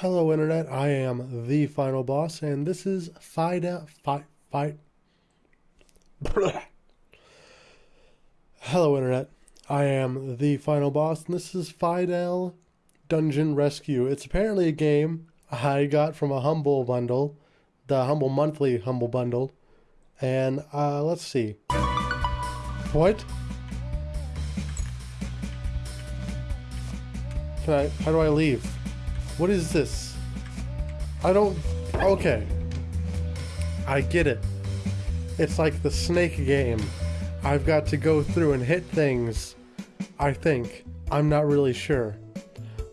Hello, Internet. I am the final boss, and this is Fida. Fight fi, Hello, Internet. I am the final boss, and this is Fidel Dungeon Rescue. It's apparently a game I got from a Humble bundle, the Humble Monthly Humble Bundle. And uh, let's see. What? Can I? How do I leave? What is this? I don't... Okay. I get it. It's like the snake game. I've got to go through and hit things. I think. I'm not really sure.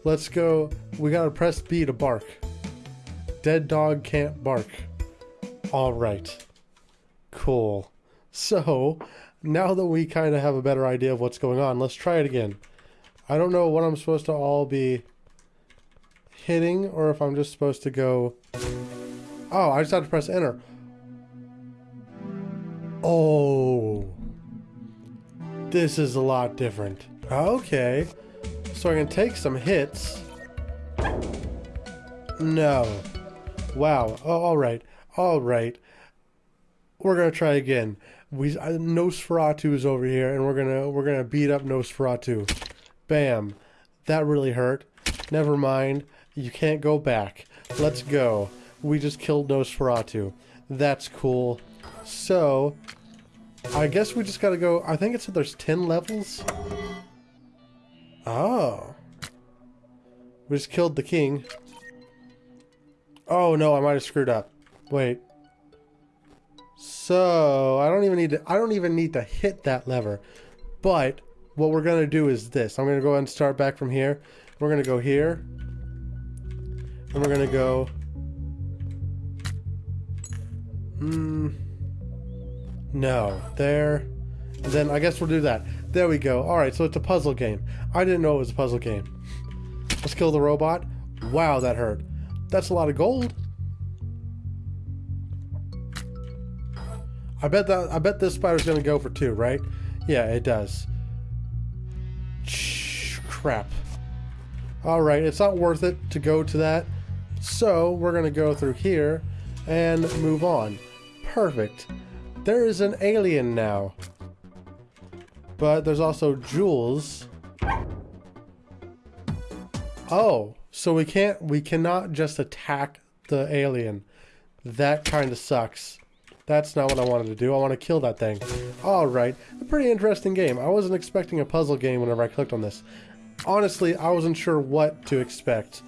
Let's go. We gotta press B to bark. Dead dog can't bark. Alright. Cool. So, now that we kind of have a better idea of what's going on, let's try it again. I don't know what I'm supposed to all be hitting or if I'm just supposed to go... Oh, I just have to press enter. Oh. This is a lot different. Okay. So I can take some hits. No. Wow. Oh, alright. Alright. We're gonna try again. We uh, Nosferatu is over here, and we're gonna we're gonna beat up Nosferatu. Bam. That really hurt. Never mind. You can't go back. Let's go. We just killed Nosferatu. That's cool. So, I guess we just gotta go... I think it said there's 10 levels? Oh. We just killed the king. Oh no, I might have screwed up. Wait. So, I don't even need to... I don't even need to hit that lever. But, what we're gonna do is this. I'm gonna go ahead and start back from here. We're gonna go here. And we're gonna go... Hmm... No. There. And then I guess we'll do that. There we go. Alright, so it's a puzzle game. I didn't know it was a puzzle game. Let's kill the robot. Wow, that hurt. That's a lot of gold. I bet that I bet this spider's gonna go for two, right? Yeah, it does. Shh, Crap. Alright, it's not worth it to go to that. So, we're going to go through here and move on. Perfect. There is an alien now. But there's also jewels. Oh, so we can't, we cannot just attack the alien. That kind of sucks. That's not what I wanted to do. I want to kill that thing. Alright, a pretty interesting game. I wasn't expecting a puzzle game whenever I clicked on this. Honestly, I wasn't sure what to expect.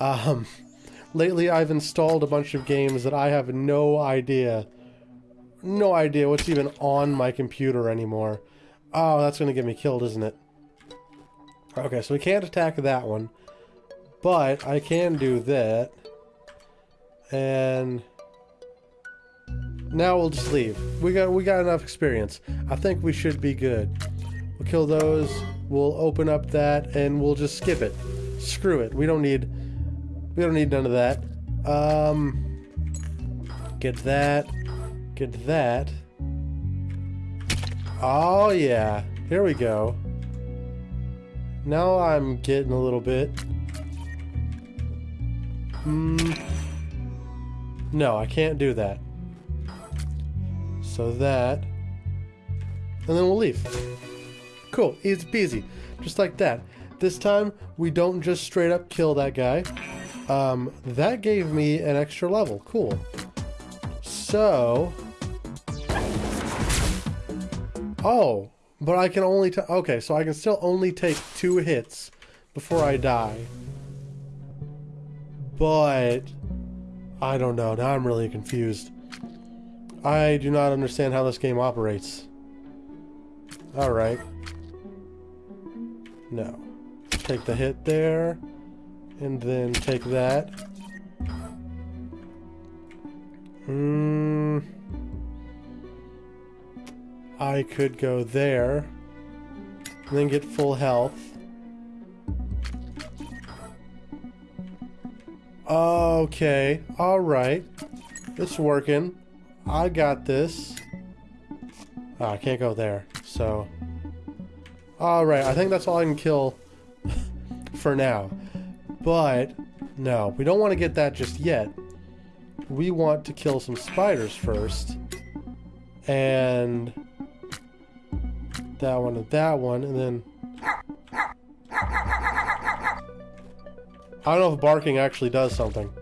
Um, Lately, I've installed a bunch of games that I have no idea, no idea what's even on my computer anymore. Oh, that's going to get me killed, isn't it? Okay, so we can't attack that one. But I can do that. And now we'll just leave. We got we got enough experience. I think we should be good. We'll kill those. We'll open up that and we'll just skip it. Screw it. We don't need we don't need none of that. Um, get that. Get that. Oh, yeah. Here we go. Now I'm getting a little bit. Hmm. No, I can't do that. So that. And then we'll leave. Cool. Easy peasy. Just like that. This time, we don't just straight up kill that guy. Um, that gave me an extra level. Cool. So... Oh, but I can only. Okay, so I can still only take two hits before I die. But... I don't know. Now I'm really confused. I do not understand how this game operates. Alright. No. Take the hit there. And then take that. Hmm. I could go there. And then get full health. Okay. Alright. It's working. I got this. Oh, I can't go there. So. Alright. I think that's all I can kill for now. But No, we don't want to get that just yet. We want to kill some spiders first. And that one and that one, and then... I don't know if barking actually does something.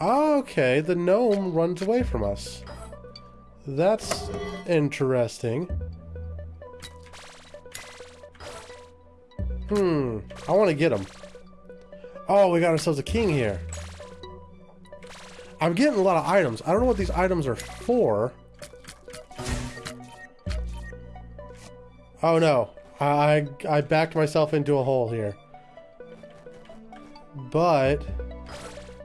Okay, the gnome runs away from us. That's interesting. Hmm, I want to get him. Oh, we got ourselves a king here. I'm getting a lot of items. I don't know what these items are for. Oh no, I, I backed myself into a hole here. But,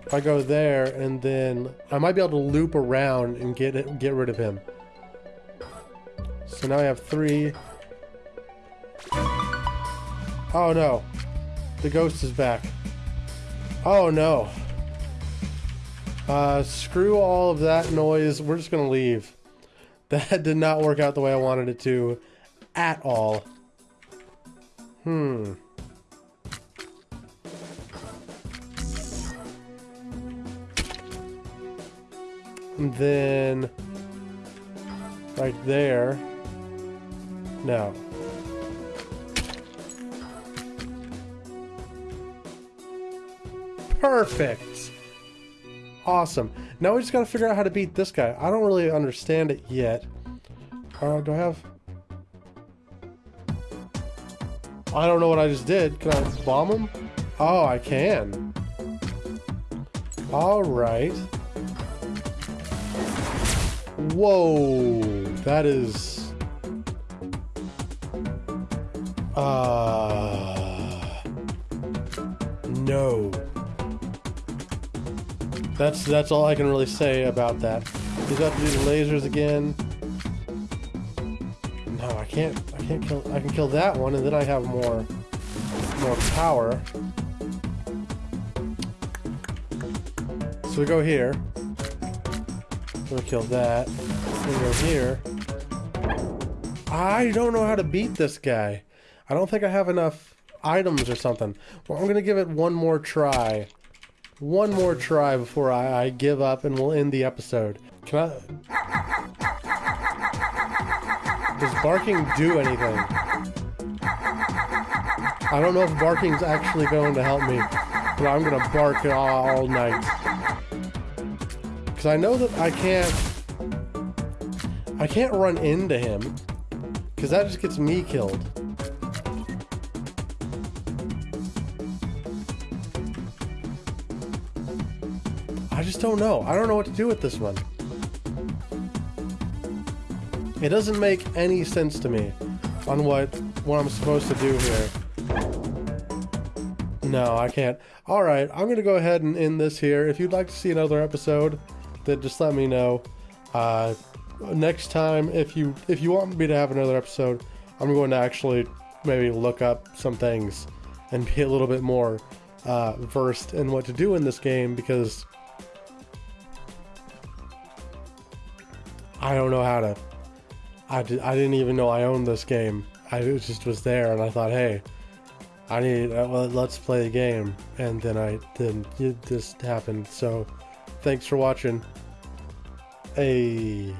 if I go there and then, I might be able to loop around and get it, get rid of him. So now I have three. Oh no, the ghost is back. Oh no. Uh, screw all of that noise. We're just gonna leave. That did not work out the way I wanted it to at all. Hmm. And then right there. No. Perfect. Awesome. Now we just gotta figure out how to beat this guy. I don't really understand it yet. Uh, do I have... I don't know what I just did. Can I bomb him? Oh, I can. Alright. Whoa. That is... Uh... No. That's that's all I can really say about that. He's got to do the lasers again. No, I can't. I can't kill. I can kill that one, and then I have more more power. So we go here. We'll kill that. We go here. I don't know how to beat this guy. I don't think I have enough items or something. Well, I'm gonna give it one more try one more try before I, I give up and we'll end the episode. Can I... Does barking do anything? I don't know if barking's actually going to help me, but I'm going to bark all, all night. Because I know that I can't... I can't run into him, because that just gets me killed. I just don't know. I don't know what to do with this one. It doesn't make any sense to me on what what I'm supposed to do here. No, I can't. Alright, I'm going to go ahead and end this here. If you'd like to see another episode, then just let me know. Uh, next time, if you if you want me to have another episode, I'm going to actually maybe look up some things and be a little bit more uh, versed in what to do in this game because I don't know how to. I, did, I didn't even know I owned this game. I just was there and I thought, hey, I need, uh, well, let's play the game. And then I, then just happened. So thanks for watching. Hey.